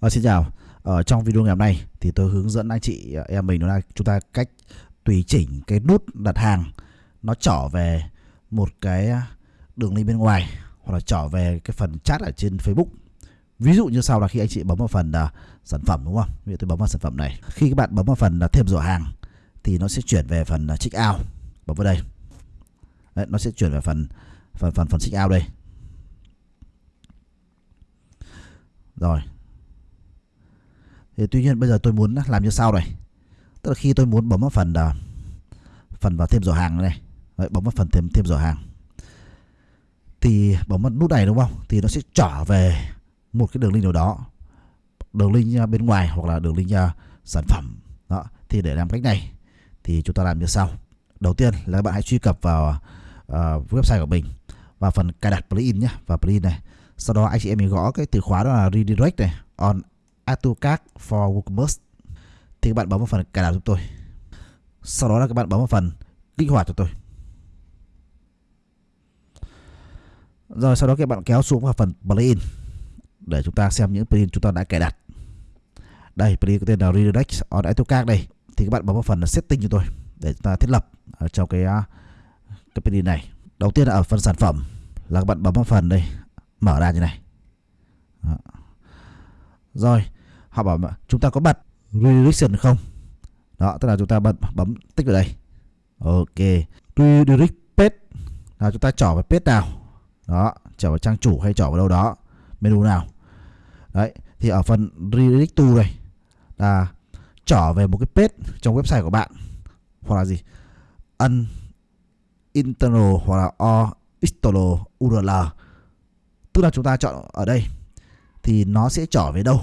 À, xin chào. Ở trong video ngày hôm nay thì tôi hướng dẫn anh chị ờ, em mình đó là chúng ta cách tùy chỉnh cái nút đặt hàng nó trở về một cái đường link bên ngoài hoặc là trở về cái phần chat ở trên Facebook. Ví dụ như sau là khi anh chị bấm vào phần uh, sản phẩm đúng không? Ví dụ tôi bấm vào sản phẩm này. Khi các bạn bấm vào phần uh, thêm giỏ hàng thì nó sẽ chuyển về phần uh, check out. Bấm vào đây. Đấy, nó sẽ chuyển về phần phần phần phần check out đây. Rồi, thì tuy nhiên bây giờ tôi muốn làm như sau này. Tức là khi tôi muốn bấm vào phần uh, phần vào thêm giỏ hàng này Đấy, bấm vào phần thêm thêm giỏ hàng. Thì bấm vào nút này đúng không? Thì nó sẽ trở về một cái đường link nào đó. Đường link à, bên ngoài hoặc là đường link uh, sản phẩm. Đó thì để làm cách này thì chúng ta làm như sau. Đầu tiên là các bạn hãy truy cập vào uh, website của mình và phần cài đặt plugin nhé và plugin này. Sau đó anh chị em mình gõ cái từ khóa đó là redirect này on AutoCAD for WooCommerce thì các bạn bấm vào phần cài đặt giúp tôi. Sau đó là các bạn bấm vào phần kích hoạt cho tôi. Rồi sau đó các bạn kéo xuống vào phần plugin để chúng ta xem những plugin chúng ta đã cài đặt. Đây plugin có tên là Redirect on AutoCAD đây. Thì các bạn bấm vào phần setting cho tôi để chúng ta thiết lập ở trong cái à, cái plugin này. Đầu tiên là ở phần sản phẩm là các bạn bấm vào phần đây mở ra như này. Đó. Rồi, họ bảo chúng ta có bật redirection không? Đó, tức là chúng ta bật bấm tích vào đây. Ok, redirect page là chúng ta trỏ vào page nào? Đó, trở vào trang chủ hay trở vào đâu đó, menu nào? Đấy, thì ở phần redirect to này là trở về một cái page trong website của bạn hoặc là gì? Un internal hoặc là or external URL. Tức là chúng ta chọn ở đây thì nó sẽ trở về đâu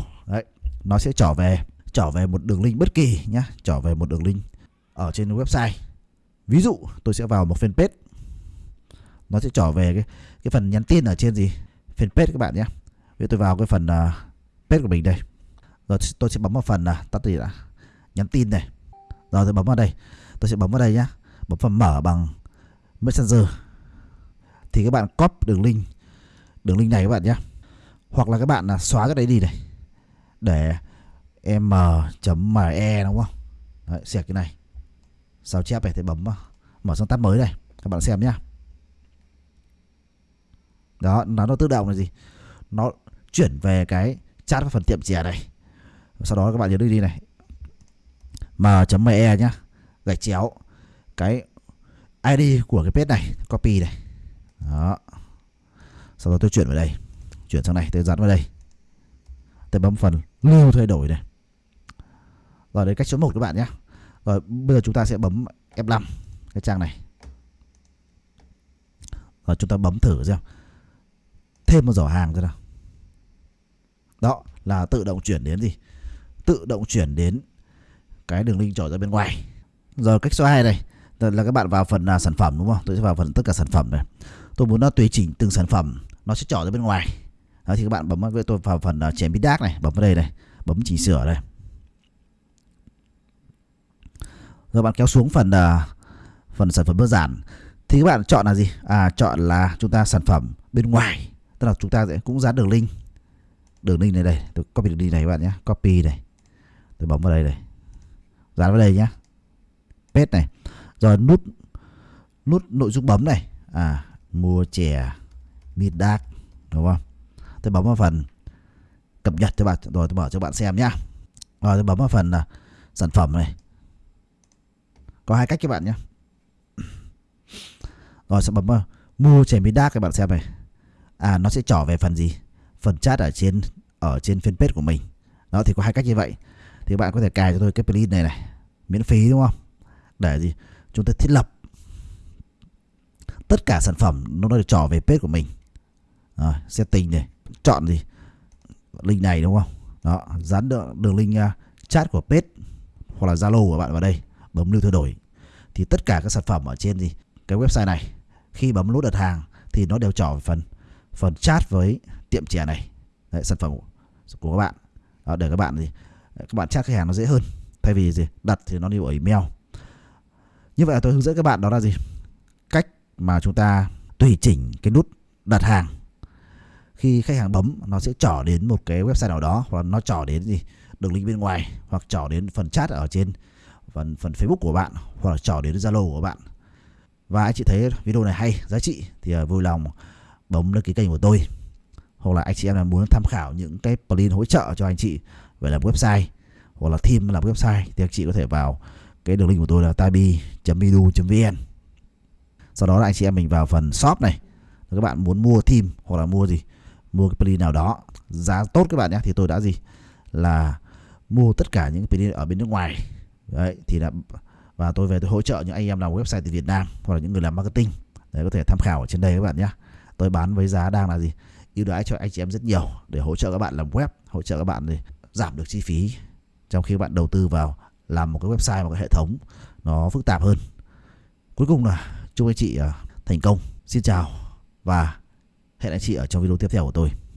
nó sẽ trở về trở về một đường link bất kỳ nhá trở về một đường link ở trên website. Ví dụ tôi sẽ vào một fanpage. Nó sẽ trở về cái cái phần nhắn tin ở trên gì? Fanpage các bạn nhé ví tôi vào cái phần uh, page của mình đây. Rồi tôi sẽ bấm vào phần uh, tắt gì đã nhắn tin này. Rồi tôi bấm vào đây tôi sẽ bấm vào đây nhá. Bấm phần mở bằng messenger. Thì các bạn copy đường link đường link này các bạn nhé hoặc là các bạn là xóa cái đấy đi này để m.me đúng không? Đấy, xẹt cái này. Sao chép này thì bấm vào mở sang tab mới này các bạn xem nhá. Đó nó nó tự động là gì? Nó chuyển về cái chat vào phần tiệm chè này. Sau đó các bạn nhớ đi đi này m.me nhá. Gạch chéo. Cái ID của cái page này copy này. Đó. Sau đó tôi chuyển vào đây. Chuyển sang này tôi dán vào đây tôi bấm phần, lưu thay đổi này. Rồi đấy cách số 1 các bạn nhé. Rồi bây giờ chúng ta sẽ bấm F5 cái trang này. Rồi chúng ta bấm thử xem. Thêm một giỏ hàng ra nào. Đó, là tự động chuyển đến gì? Tự động chuyển đến cái đường link trở ra bên ngoài. Rồi cách số 2 này, là các bạn vào phần là sản phẩm đúng không? Tôi sẽ vào phần tất cả sản phẩm này. Tôi muốn nó tùy chỉnh từng sản phẩm, nó sẽ trở ra bên ngoài đó thì các bạn bấm với tôi vào phần à, chèn bít đác này, bấm vào đây này, bấm chỉnh sửa đây rồi bạn kéo xuống phần à, phần sản phẩm đơn giản. Thì các bạn chọn là gì? À chọn là chúng ta sản phẩm bên ngoài, tức là chúng ta sẽ cũng dán đường link. Đường link này đây, tôi copy đường link này các bạn nhé, copy này. Tôi bấm vào đây này. Dán vào đây nhé. Paste này. Rồi nút nút nội dung bấm này. À mua chè mid dark đúng không? Tôi bấm vào phần cập nhật cho bạn, rồi tôi mở cho bạn xem nhá. Rồi tôi bấm vào phần à, sản phẩm này. Có hai cách các bạn nhé rồi sẽ bấm vào mua chèn bí đác các bạn xem này. À nó sẽ trở về phần gì? Phần chat ở trên ở trên fanpage của mình. Đó, thì có hai cách như vậy. Thì các bạn có thể cài cho tôi cái plugin này này, miễn phí, đúng không? Để gì? Chúng ta thiết lập tất cả sản phẩm nó được trở về page của mình. Rồi, setting này chọn gì? Link này đúng không? Đó dán đường, đường link uh, chat của page hoặc là zalo của bạn vào đây bấm lưu thay đổi. Thì tất cả các sản phẩm ở trên gì cái website này khi bấm nút đặt hàng thì nó đều trở về phần phần chat với tiệm chè này. Đấy, sản phẩm của các bạn. Đó, để các bạn gì các bạn chat khách hàng nó dễ hơn. Thay vì gì? Đặt thì nó đi ở email. Như vậy là tôi hướng dẫn các bạn đó là gì? Cách mà chúng ta tùy chỉnh cái nút đặt hàng khi khách hàng bấm, nó sẽ trở đến một cái website nào đó, hoặc nó trở đến gì, đường link bên ngoài, hoặc trở đến phần chat ở trên phần phần Facebook của bạn, hoặc là đến Zalo của bạn. Và anh chị thấy video này hay, giá trị, thì à, vui lòng bấm đăng ký kênh của tôi. Hoặc là anh chị em là muốn tham khảo những cái plugin hỗ trợ cho anh chị về làm website, hoặc là team làm website, thì anh chị có thể vào cái đường link của tôi là tabi.edu.vn sau đó là anh chị em mình vào phần shop này. Các bạn muốn mua team hoặc là mua gì mua cái plugin nào đó, giá tốt các bạn nhé, thì tôi đã gì? Là mua tất cả những plugin ở bên nước ngoài. Đấy, thì là, và tôi về tôi hỗ trợ những anh em làm website từ Việt Nam hoặc là những người làm marketing. Để có thể tham khảo ở trên đây các bạn nhé. Tôi bán với giá đang là gì? Ưu đãi cho anh chị em rất nhiều để hỗ trợ các bạn làm web, hỗ trợ các bạn để giảm được chi phí. Trong khi các bạn đầu tư vào làm một cái website, một cái hệ thống, nó phức tạp hơn. Cuối cùng là chúc anh chị à, thành công. Xin chào và hẹn anh chị ở trong video tiếp theo của tôi.